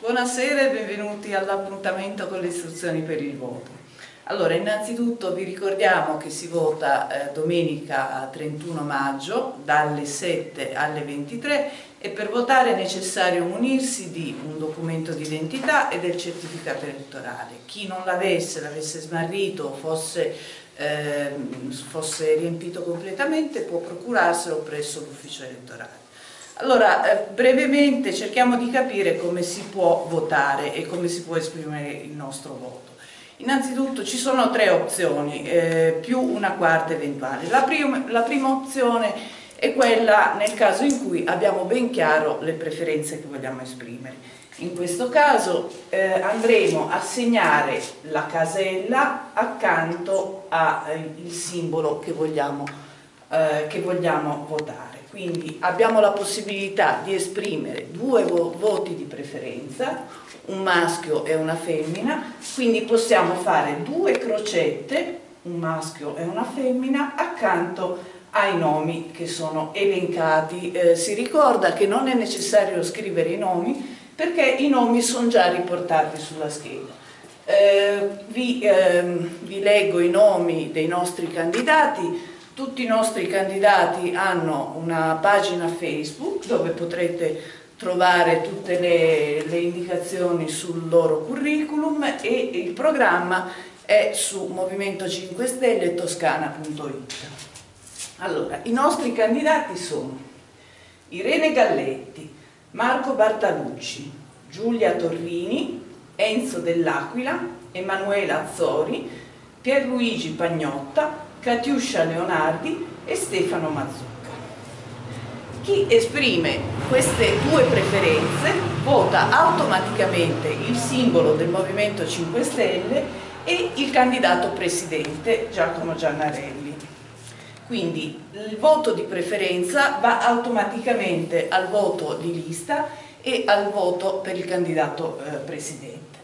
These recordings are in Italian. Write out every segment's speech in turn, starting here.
Buonasera e benvenuti all'appuntamento con le istruzioni per il voto. Allora, innanzitutto vi ricordiamo che si vota eh, domenica 31 maggio dalle 7 alle 23 e per votare è necessario munirsi di un documento di identità e del certificato elettorale. Chi non l'avesse, l'avesse smarrito fosse, eh, fosse riempito completamente può procurarselo presso l'ufficio elettorale. Allora, eh, brevemente cerchiamo di capire come si può votare e come si può esprimere il nostro voto. Innanzitutto ci sono tre opzioni, eh, più una quarta eventuale. La, prim la prima opzione è quella nel caso in cui abbiamo ben chiaro le preferenze che vogliamo esprimere. In questo caso eh, andremo a segnare la casella accanto al eh, simbolo che vogliamo, eh, che vogliamo votare quindi abbiamo la possibilità di esprimere due vo voti di preferenza, un maschio e una femmina, quindi possiamo fare due crocette, un maschio e una femmina, accanto ai nomi che sono elencati. Eh, si ricorda che non è necessario scrivere i nomi perché i nomi sono già riportati sulla scheda. Eh, vi, eh, vi leggo i nomi dei nostri candidati, tutti i nostri candidati hanno una pagina Facebook dove potrete trovare tutte le, le indicazioni sul loro curriculum e il programma è su Movimento 5 Stelle toscana.it. Allora, i nostri candidati sono Irene Galletti, Marco Bartalucci, Giulia Torrini, Enzo Dell'Aquila, Emanuela Azzori, Pierluigi Pagnotta, Catiuscia Leonardi e Stefano Mazzucca. Chi esprime queste due preferenze vota automaticamente il simbolo del Movimento 5 Stelle e il candidato presidente Giacomo Giannarelli. Quindi il voto di preferenza va automaticamente al voto di lista e al voto per il candidato eh, presidente.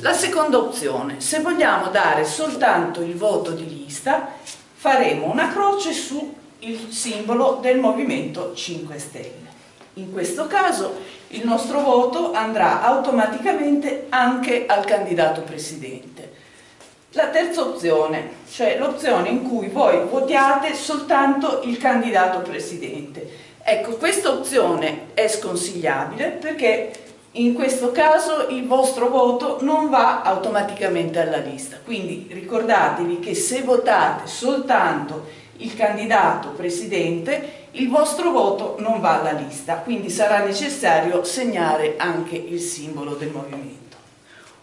La seconda opzione, se vogliamo dare soltanto il voto di lista, faremo una croce sul simbolo del Movimento 5 Stelle. In questo caso il nostro voto andrà automaticamente anche al candidato presidente. La terza opzione, cioè l'opzione in cui voi votiate soltanto il candidato presidente. Ecco, questa opzione è sconsigliabile perché in questo caso il vostro voto non va automaticamente alla lista, quindi ricordatevi che se votate soltanto il candidato presidente il vostro voto non va alla lista, quindi sarà necessario segnare anche il simbolo del movimento.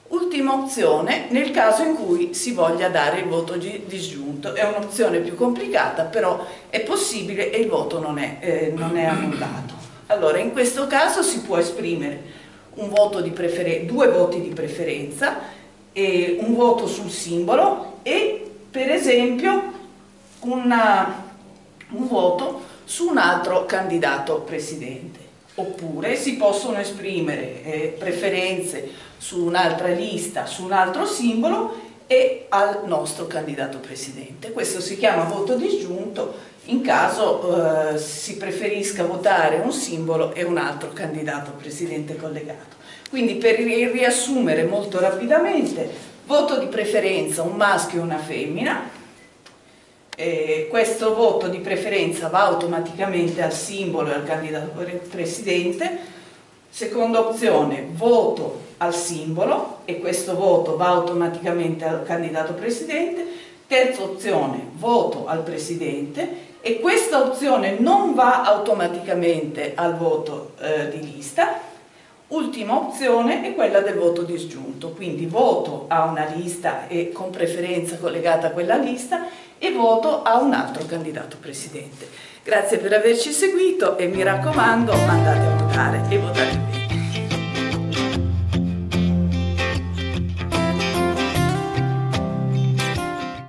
Ultima opzione nel caso in cui si voglia dare il voto disgiunto, è un'opzione più complicata però è possibile e il voto non è, eh, non è annullato. Allora in questo caso si può esprimere voto due voti di preferenza, un voto sul simbolo e per esempio una, un voto su un altro candidato presidente. Oppure si possono esprimere eh, preferenze su un'altra lista, su un altro simbolo e al nostro candidato presidente. Questo si chiama voto disgiunto in caso eh, si preferisca votare un simbolo e un altro candidato presidente collegato. Quindi per riassumere molto rapidamente, voto di preferenza un maschio e una femmina, eh, questo voto di preferenza va automaticamente al simbolo e al candidato presidente, seconda opzione voto al simbolo e questo voto va automaticamente al candidato presidente, terza opzione voto al presidente e questa opzione non va automaticamente al voto eh, di lista. Ultima opzione è quella del voto disgiunto, quindi voto a una lista e con preferenza collegata a quella lista e voto a un altro candidato presidente. Grazie per averci seguito e mi raccomando andate a votare e votate